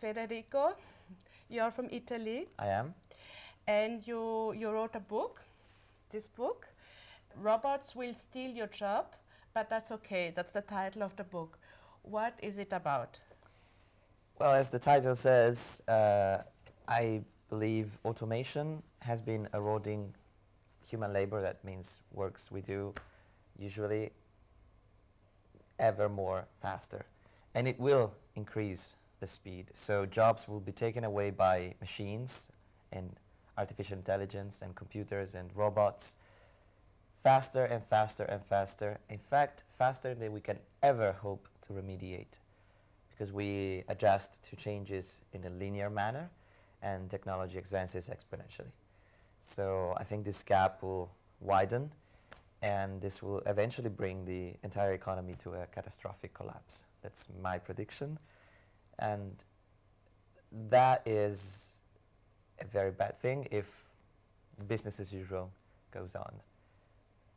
Federico, you're from Italy I am. and you, you wrote a book, this book. Robots will steal your job, but that's okay. That's the title of the book. What is it about? Well, as the title says, uh, I believe automation has been eroding human labor. That means works we do usually ever more faster. And it will increase the speed. So jobs will be taken away by machines and artificial intelligence and computers and robots faster and faster and faster. In fact, faster than we can ever hope to remediate because we adjust to changes in a linear manner and technology advances exponentially. So I think this gap will widen and this will eventually bring the entire economy to a catastrophic collapse. That's my prediction. And that is a very bad thing if business as usual goes on.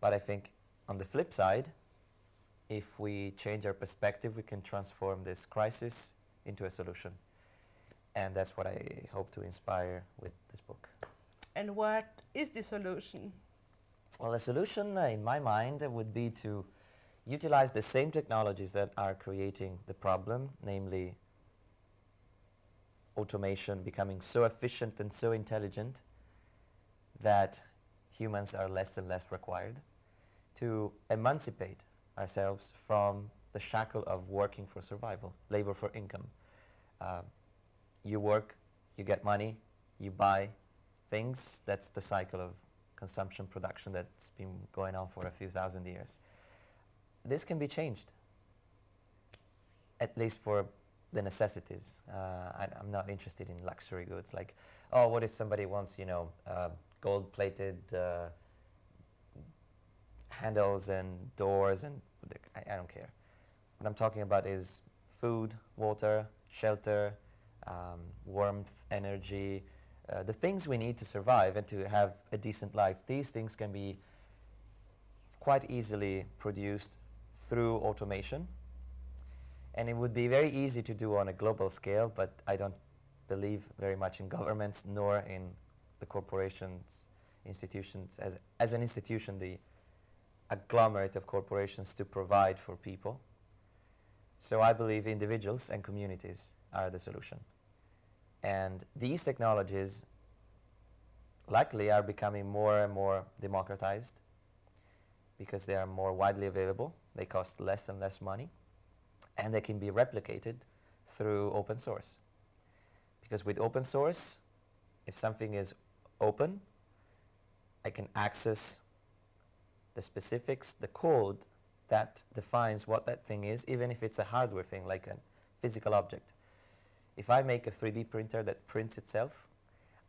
But I think on the flip side, if we change our perspective, we can transform this crisis into a solution. And that's what I hope to inspire with this book. And what is the solution? Well, the solution, uh, in my mind, uh, would be to utilize the same technologies that are creating the problem, namely automation becoming so efficient and so intelligent that humans are less and less required, to emancipate ourselves from the shackle of working for survival, labor for income. Uh, you work, you get money, you buy things. That's the cycle of consumption production that's been going on for a few thousand years. This can be changed, at least for the necessities. Uh, I, am not interested in luxury goods like, oh, what if somebody wants, you know, uh, gold-plated uh, handles and doors and I, I, don't care. What I'm talking about is food, water, shelter, um, warmth, energy, uh, the things we need to survive and to have a decent life. These things can be quite easily produced through automation. And it would be very easy to do on a global scale, but I don't believe very much in governments nor in the corporations, institutions. As, as an institution, the agglomerate of corporations to provide for people. So I believe individuals and communities are the solution. And these technologies likely are becoming more and more democratized because they are more widely available, they cost less and less money, and they can be replicated through open source. Because with open source, if something is open, I can access the specifics, the code that defines what that thing is, even if it's a hardware thing, like a physical object. If I make a 3D printer that prints itself,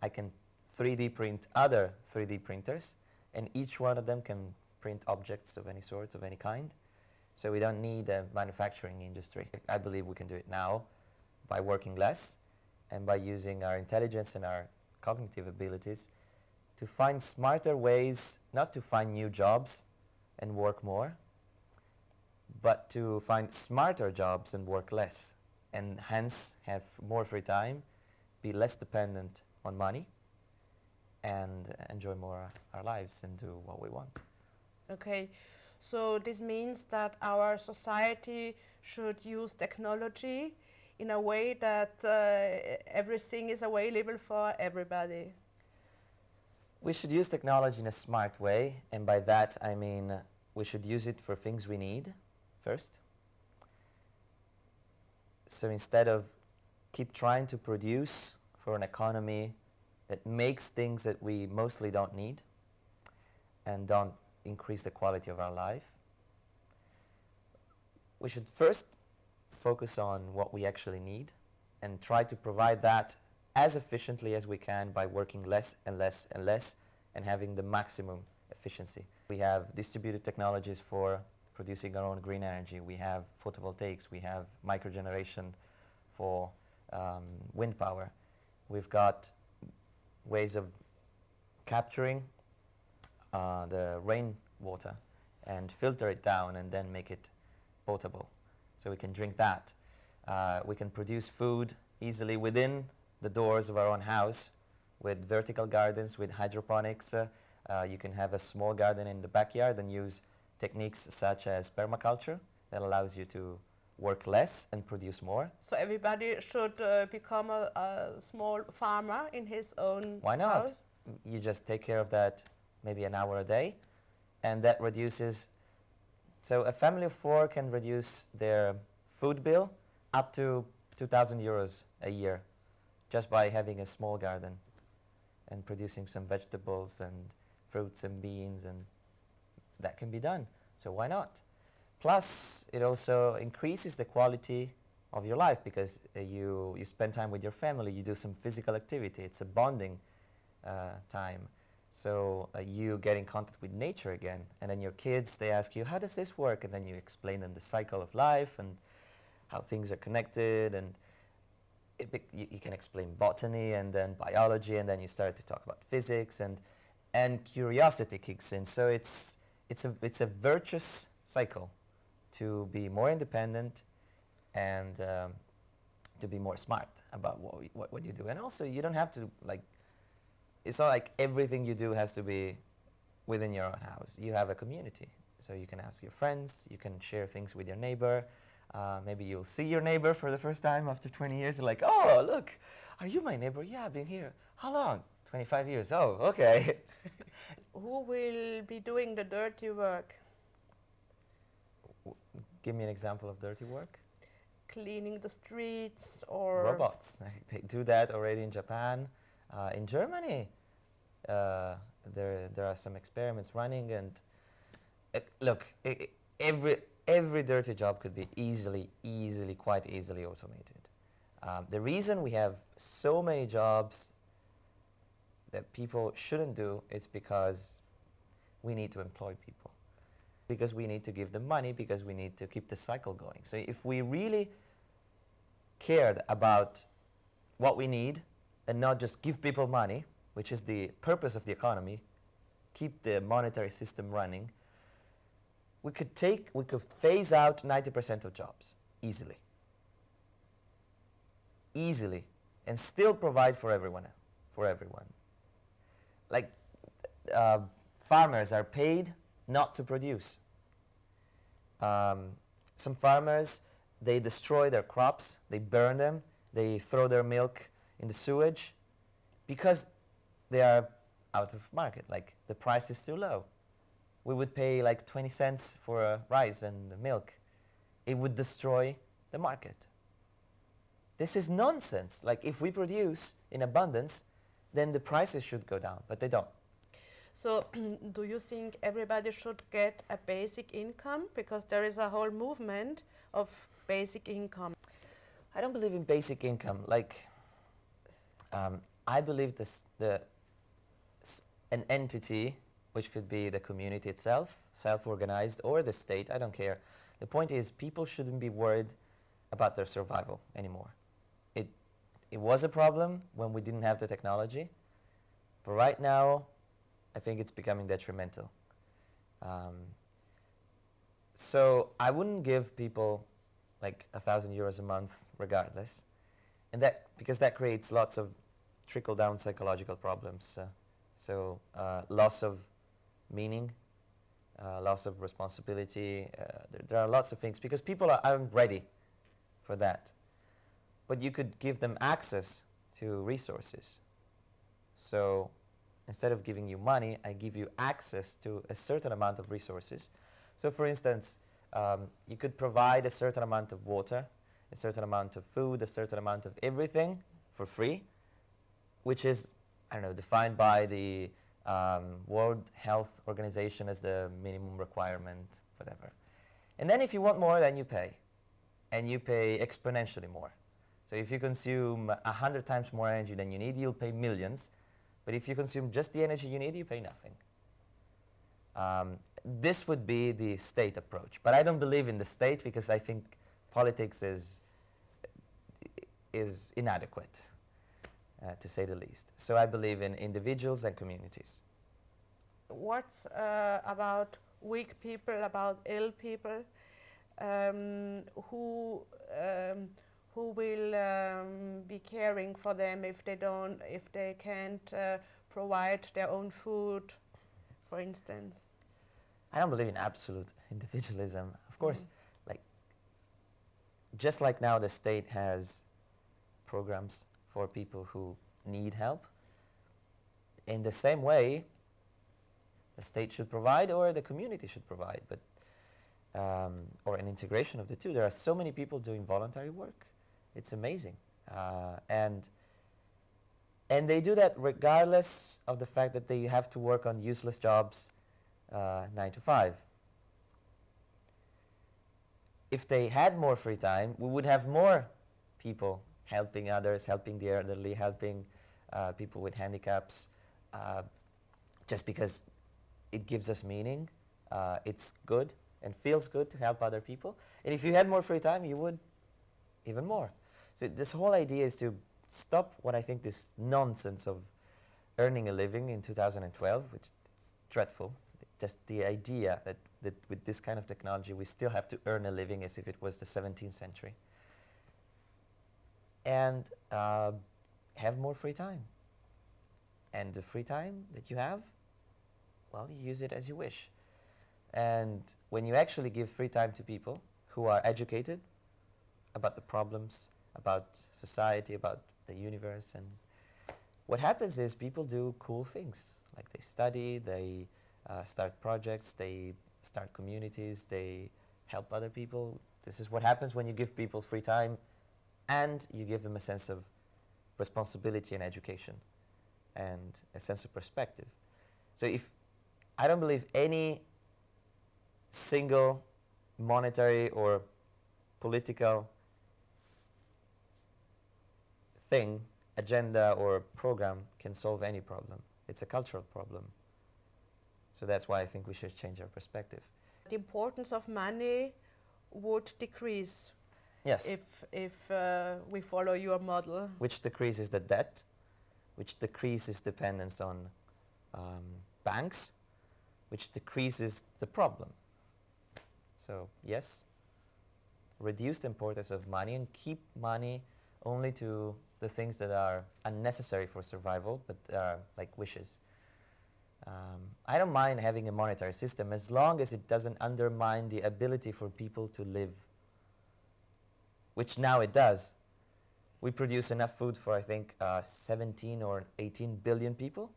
I can 3D print other 3D printers, and each one of them can print objects of any sort, of any kind. So we don't need a manufacturing industry. I believe we can do it now by working less and by using our intelligence and our cognitive abilities to find smarter ways, not to find new jobs and work more, but to find smarter jobs and work less, and hence have more free time, be less dependent on money, and enjoy more our lives and do what we want. Okay, so this means that our society should use technology in a way that uh, everything is available for everybody. We should use technology in a smart way, and by that I mean we should use it for things we need first. So instead of keep trying to produce for an economy that makes things that we mostly don't need and don't increase the quality of our life, we should first focus on what we actually need and try to provide that as efficiently as we can by working less and less and less and having the maximum efficiency. We have distributed technologies for producing our own green energy. We have photovoltaics. We have microgeneration for um, wind power. We've got ways of capturing uh, the rainwater and filter it down and then make it potable. So we can drink that. Uh, we can produce food easily within the doors of our own house with vertical gardens, with hydroponics. Uh, uh, you can have a small garden in the backyard and use techniques such as permaculture that allows you to work less and produce more. So everybody should uh, become a, a small farmer in his own Why not? house. You just take care of that maybe an hour a day, and that reduces. So a family of four can reduce their food bill up to 2,000 euros a year just by having a small garden and producing some vegetables and fruits and beans, and that can be done. So why not? Plus, it also increases the quality of your life because uh, you, you spend time with your family, you do some physical activity, it's a bonding uh, time. So uh, you get in contact with nature again, and then your kids they ask you, "How does this work?" And then you explain them the cycle of life and how things are connected, and you, you can explain botany and then biology, and then you start to talk about physics, and and curiosity kicks in. So it's it's a it's a virtuous cycle to be more independent and um, to be more smart about what, we, what what you do, and also you don't have to like it's not like everything you do has to be within your own house. You have a community, so you can ask your friends, you can share things with your neighbor. Uh, maybe you'll see your neighbor for the first time after 20 years. You're like, oh, look, are you my neighbor? Yeah, I've been here. How long? 25 years. Oh, okay. Who will be doing the dirty work? Give me an example of dirty work. Cleaning the streets or Robots. They do that already in Japan. Uh, in Germany, uh, there, there are some experiments running, and uh, look, every, every dirty job could be easily, easily, quite easily automated. Um, the reason we have so many jobs that people shouldn't do is because we need to employ people. Because we need to give them money, because we need to keep the cycle going. So if we really cared about what we need and not just give people money, which is the purpose of the economy, keep the monetary system running, we could take, we could phase out 90% of jobs easily. Easily. And still provide for everyone, for everyone. Like, uh, farmers are paid not to produce. Um, some farmers, they destroy their crops, they burn them, they throw their milk in the sewage because they are out of market. Like the price is too low. We would pay like 20 cents for a rice and milk. It would destroy the market. This is nonsense. Like if we produce in abundance, then the prices should go down, but they don't. So, do you think everybody should get a basic income? Because there is a whole movement of basic income. I don't believe in basic income. Like, um, I believe this, the, an entity, which could be the community itself, self-organized, or the state, I don't care. The point is, people shouldn't be worried about their survival anymore. It, it was a problem when we didn't have the technology, but right now, I think it's becoming detrimental. Um, so I wouldn't give people like a thousand euros a month regardless, and that because that creates lots of trickle down psychological problems. Uh, so uh, loss of meaning, uh, loss of responsibility. There, there are lots of things because people are, aren't ready for that. But you could give them access to resources. So instead of giving you money, I give you access to a certain amount of resources. So, for instance, um, you could provide a certain amount of water, a certain amount of food, a certain amount of everything for free, which is, I don't know, defined by the um, World Health Organization as the minimum requirement, whatever. And then if you want more, then you pay. And you pay exponentially more. So if you consume a hundred times more energy than you need, you'll pay millions. But if you consume just the energy you need, you pay nothing. Um, this would be the state approach. But I don't believe in the state because I think politics is, is inadequate, uh, to say the least. So I believe in individuals and communities. What uh, about weak people, about ill people, um, who um, who will um, be caring for them if they don't, if they can't uh, provide their own food, for instance? I don't believe in absolute individualism. Of course, like just like now the state has programs for people who need help, in the same way, the state should provide or the community should provide, but um, or an integration of the two. There are so many people doing voluntary work. It's amazing, uh, and and they do that regardless of the fact that they have to work on useless jobs, uh, nine to five. If they had more free time, we would have more people helping others, helping the elderly, helping uh, people with handicaps, uh, just because it gives us meaning. Uh, it's good and feels good to help other people. And if you had more free time, you would even more. So this whole idea is to stop what I think this nonsense of earning a living in 2012, which is dreadful. Just the idea that, that with this kind of technology, we still have to earn a living as if it was the 17th century. And uh, have more free time. And the free time that you have, well, you use it as you wish. And when you actually give free time to people who are educated about the problems, about society, about the universe, and what happens is people do cool things. Like they study, they uh, start projects, they start communities, they help other people. This is what happens when you give people free time and you give them a sense of responsibility and education and a sense of perspective. So if I don't believe any single monetary or political thing, agenda or program can solve any problem. It's a cultural problem. So that's why I think we should change our perspective. The importance of money would decrease Yes. if, if uh, we follow your model. which decreases the debt, which decreases dependence on um, banks, which decreases the problem. So yes, reduce the importance of money and keep money only to the things that are unnecessary for survival, but are like wishes. Um, I don't mind having a monetary system as long as it doesn't undermine the ability for people to live, which now it does. We produce enough food for, I think, uh, 17 or 18 billion people.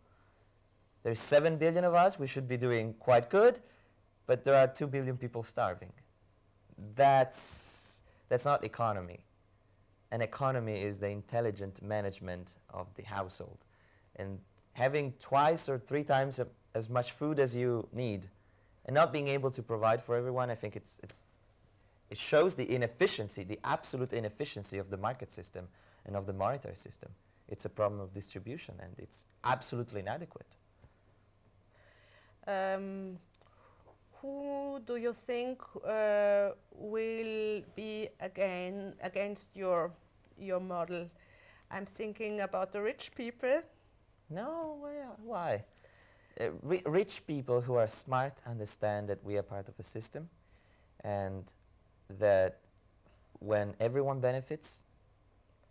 There's 7 billion of us, we should be doing quite good, but there are 2 billion people starving. That's, that's not economy. An economy is the intelligent management of the household. And having twice or three times a, as much food as you need and not being able to provide for everyone, I think it's, it's, it shows the inefficiency, the absolute inefficiency of the market system and of the monetary system. It's a problem of distribution and it's absolutely inadequate. Um, who do you think uh, will be again against your your model? I'm thinking about the rich people. No, why? why? Uh, ri- rich people who are smart understand that we are part of a system and that when everyone benefits,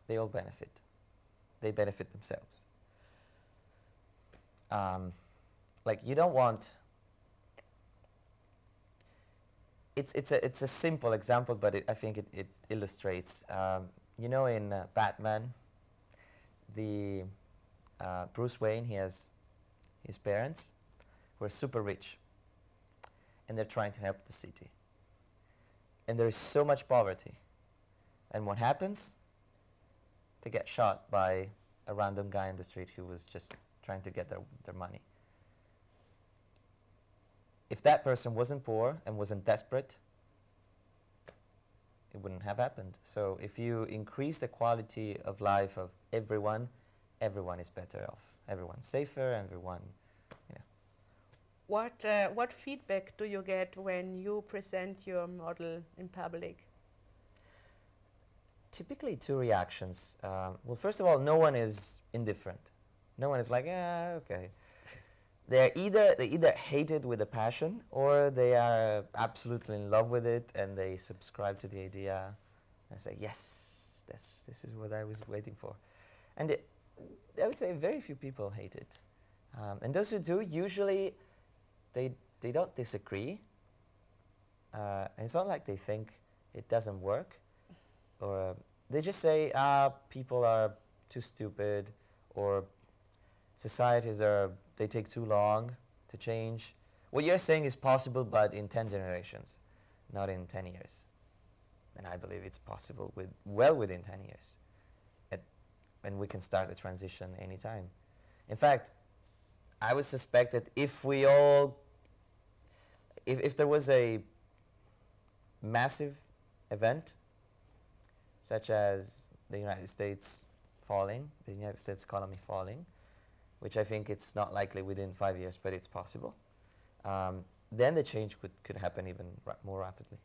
they all benefit. They benefit themselves. Um, like you don't want. It's it's a it's a simple example, but it, I think it, it illustrates. Um, you know, in uh, Batman, the uh, Bruce Wayne, he has his parents who are super rich, and they're trying to help the city. And there is so much poverty, and what happens? They get shot by a random guy in the street who was just trying to get their, their money. If that person wasn't poor and wasn't desperate, it wouldn't have happened. So if you increase the quality of life of everyone, everyone is better off. Everyone's safer, everyone. What uh, what feedback do you get when you present your model in public? Typically, two reactions. Um, well, first of all, no one is indifferent. No one is like, yeah, okay. They're either they either hate it with a passion, or they are absolutely in love with it, and they subscribe to the idea, and say, yes, this, this is what I was waiting for. And it, I would say very few people hate it. Um, and those who do, usually they, they don't disagree. Uh, it's not like they think it doesn't work. Or uh, they just say, ah, people are too stupid, or societies are, they take too long to change. What you're saying is possible, but in 10 generations, not in 10 years. And I believe it's possible with well within 10 years. At, and we can start the transition anytime. In fact, I would suspect that if we all, if, if there was a massive event, such as the United States falling, the United States economy falling, which I think it's not likely within five years, but it's possible um, then the change could, could happen even ra more rapidly.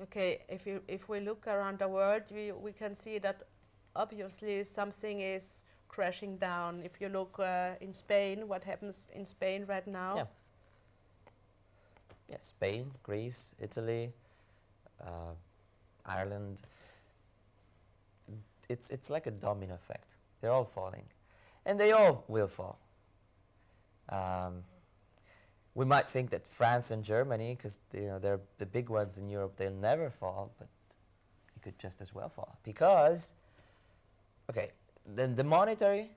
Okay, if, you, if we look around the world, we, we can see that obviously something is crashing down. If you look uh, in Spain, what happens in Spain right now? Yeah. Yeah, Spain, Greece, Italy, uh, Ireland. It's, it's like a domino effect. They're all falling. And they all will fall. Um, we might think that France and Germany, because you know they're the big ones in Europe, they'll never fall, but it could just as well fall because, okay, then the monetary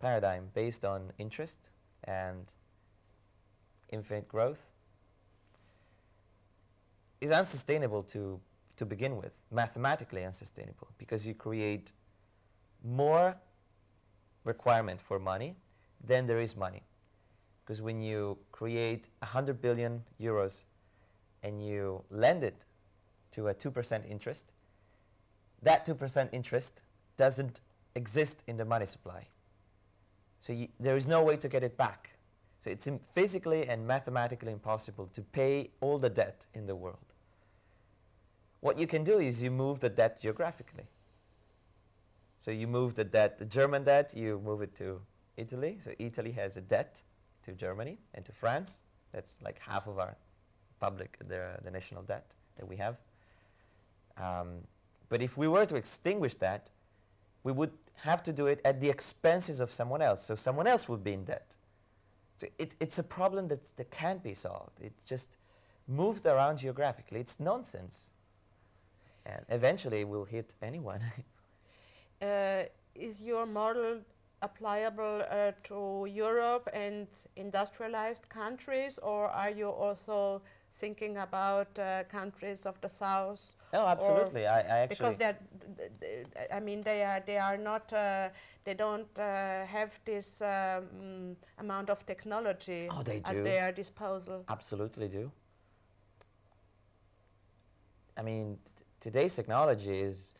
paradigm based on interest and infinite growth is unsustainable to to begin with, mathematically unsustainable, because you create more requirement for money than there is money. Because when you create 100 billion euros and you lend it to a 2% interest, that 2% interest doesn't exist in the money supply. So there is no way to get it back. So it's physically and mathematically impossible to pay all the debt in the world. What you can do is you move the debt geographically. So you move the debt, the German debt, you move it to Italy. So Italy has a debt to Germany and to France. That's like half of our public, the, the national debt that we have. Um, but if we were to extinguish that, we would have to do it at the expenses of someone else. So someone else would be in debt. So it, it's a problem that, that can't be solved. It's just moved around geographically. It's nonsense. And eventually will hit anyone. uh, is your model applicable uh, to Europe and industrialized countries, or are you also thinking about uh, countries of the south? No, absolutely. I, I, actually because they're, I mean, they are they are not uh, they don't uh, have this um, amount of technology oh, they at their disposal. Absolutely do. I mean, today's technology is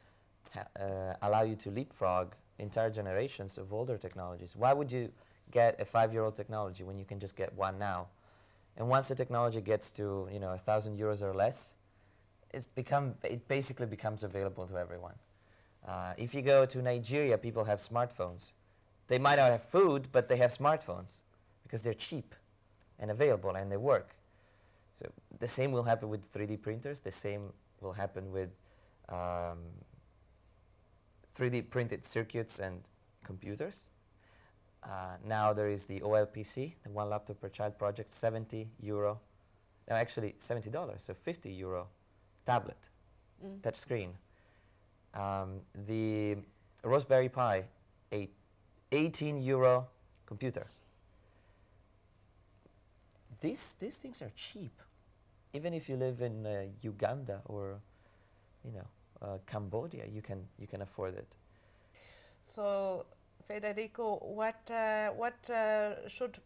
uh, allow you to leapfrog entire generations of older technologies. Why would you get a five-year-old technology when you can just get one now? And once the technology gets to you know a thousand euros or less, it's become it basically becomes available to everyone. Uh, if you go to Nigeria, people have smartphones. They might not have food, but they have smartphones because they're cheap and available and they work. So the same will happen with 3D printers. The same will happen with um, 3D printed circuits and computers. Uh, now there is the OLPC, the One Laptop Per Child project, 70 euro, no actually $70, so 50 euro tablet, mm. touch screen. Um, the Raspberry Pi, a 18 euro computer. These, these things are cheap, even if you live in uh, Uganda or, you know, uh, Cambodia, you can you can afford it. So, Federico, what uh, what uh, should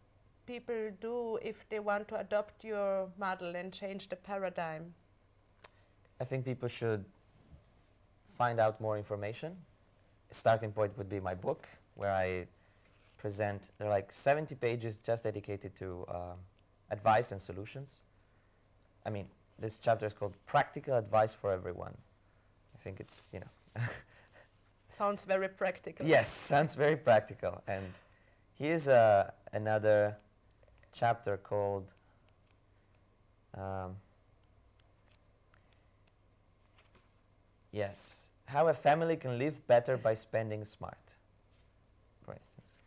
people do if they want to adopt your model and change the paradigm? I think people should find out more information. Starting point would be my book, where I present. There are like 70 pages just dedicated to uh, advice and solutions. I mean, this chapter is called Practical Advice for Everyone I think it's, you know. sounds very practical. Yes, sounds very practical. And here's uh, another chapter called um, Yes, how a family can live better by spending smart, for instance.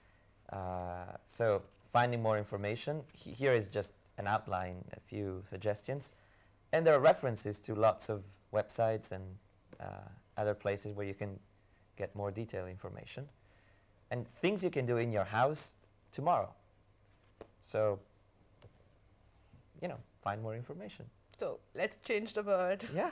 Uh, so finding more information, he- here is just an outline, a few suggestions. And there are references to lots of websites and uh, other places where you can get more detailed information. And things you can do in your house tomorrow. So, you know, find more information. So let's change the world. Yeah.